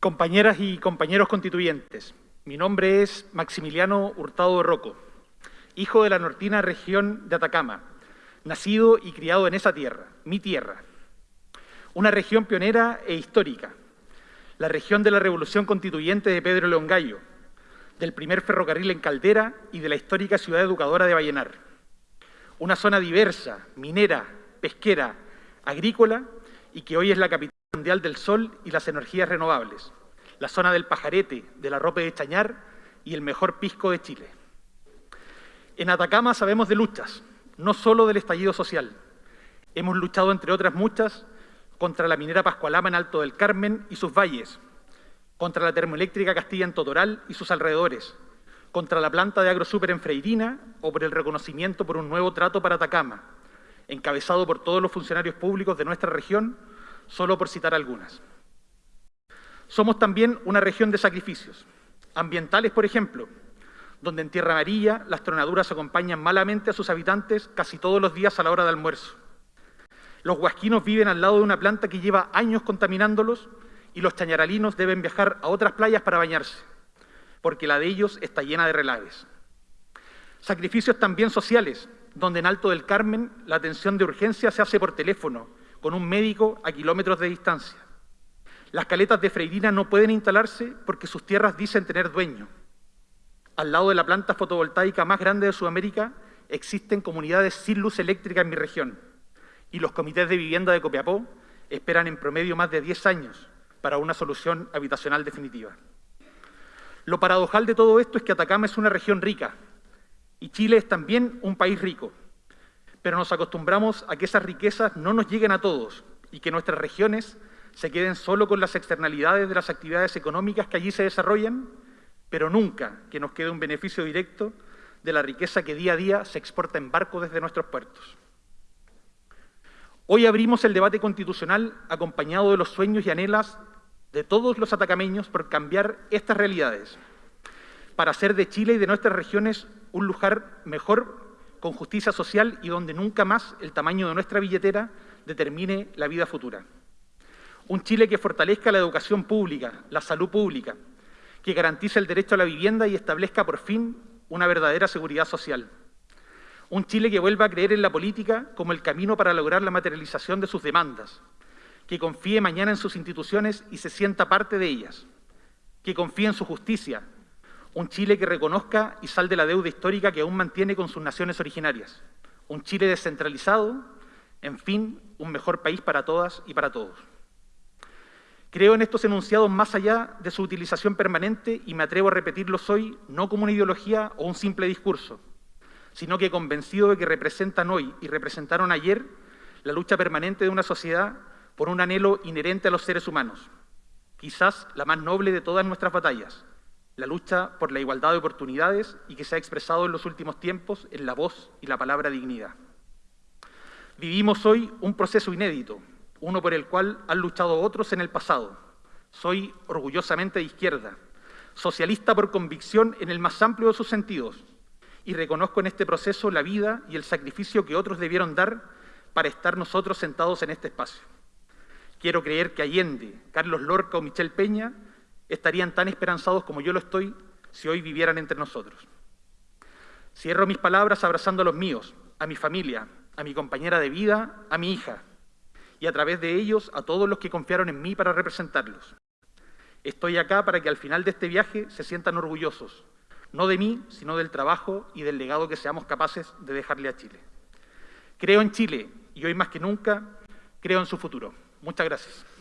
Compañeras y compañeros constituyentes, mi nombre es Maximiliano Hurtado Rocco, hijo de la nortina región de Atacama, nacido y criado en esa tierra, mi tierra, una región pionera e histórica, la región de la Revolución Constituyente de Pedro León Gallo, del primer ferrocarril en Caldera y de la histórica ciudad educadora de Vallenar. Una zona diversa, minera, pesquera, agrícola y que hoy es la capital mundial del sol y las energías renovables, la zona del pajarete, de la ropa de Chañar y el mejor pisco de Chile. En Atacama sabemos de luchas, no solo del estallido social. Hemos luchado, entre otras muchas, contra la minera Pascualama en Alto del Carmen y sus valles, contra la termoeléctrica Castilla en Totoral y sus alrededores, contra la planta de AgroSuper en Freirina o por el reconocimiento por un nuevo trato para Atacama, encabezado por todos los funcionarios públicos de nuestra región, solo por citar algunas. Somos también una región de sacrificios, ambientales, por ejemplo, donde en Tierra Amarilla las tronaduras acompañan malamente a sus habitantes casi todos los días a la hora de almuerzo. Los huasquinos viven al lado de una planta que lleva años contaminándolos y los chañaralinos deben viajar a otras playas para bañarse, porque la de ellos está llena de relaves. Sacrificios también sociales, donde en Alto del Carmen la atención de urgencia se hace por teléfono, con un médico a kilómetros de distancia. Las caletas de Freirina no pueden instalarse porque sus tierras dicen tener dueño. Al lado de la planta fotovoltaica más grande de Sudamérica existen comunidades sin luz eléctrica en mi región y los comités de vivienda de Copiapó esperan en promedio más de 10 años para una solución habitacional definitiva. Lo paradojal de todo esto es que Atacama es una región rica y Chile es también un país rico, pero nos acostumbramos a que esas riquezas no nos lleguen a todos y que nuestras regiones se queden solo con las externalidades de las actividades económicas que allí se desarrollan, pero nunca que nos quede un beneficio directo de la riqueza que día a día se exporta en barco desde nuestros puertos. Hoy abrimos el debate constitucional acompañado de los sueños y anhelas de todos los atacameños por cambiar estas realidades, para hacer de Chile y de nuestras regiones un lugar mejor con justicia social y donde nunca más el tamaño de nuestra billetera determine la vida futura. Un Chile que fortalezca la educación pública, la salud pública, que garantice el derecho a la vivienda y establezca por fin una verdadera seguridad social. Un Chile que vuelva a creer en la política como el camino para lograr la materialización de sus demandas, que confíe mañana en sus instituciones y se sienta parte de ellas, que confíe en su justicia, un Chile que reconozca y salde la deuda histórica que aún mantiene con sus naciones originarias, un Chile descentralizado, en fin, un mejor país para todas y para todos. Creo en estos enunciados más allá de su utilización permanente y me atrevo a repetirlos hoy no como una ideología o un simple discurso, sino que convencido de que representan hoy y representaron ayer la lucha permanente de una sociedad por un anhelo inherente a los seres humanos, quizás la más noble de todas nuestras batallas, la lucha por la igualdad de oportunidades y que se ha expresado en los últimos tiempos en la voz y la palabra dignidad. Vivimos hoy un proceso inédito, uno por el cual han luchado otros en el pasado. Soy orgullosamente de izquierda, socialista por convicción en el más amplio de sus sentidos, y reconozco en este proceso la vida y el sacrificio que otros debieron dar para estar nosotros sentados en este espacio. Quiero creer que Allende, Carlos Lorca o Michel Peña estarían tan esperanzados como yo lo estoy si hoy vivieran entre nosotros. Cierro mis palabras abrazando a los míos, a mi familia, a mi compañera de vida, a mi hija, y a través de ellos a todos los que confiaron en mí para representarlos. Estoy acá para que al final de este viaje se sientan orgullosos, no de mí, sino del trabajo y del legado que seamos capaces de dejarle a Chile. Creo en Chile y hoy más que nunca creo en su futuro. Muchas gracias.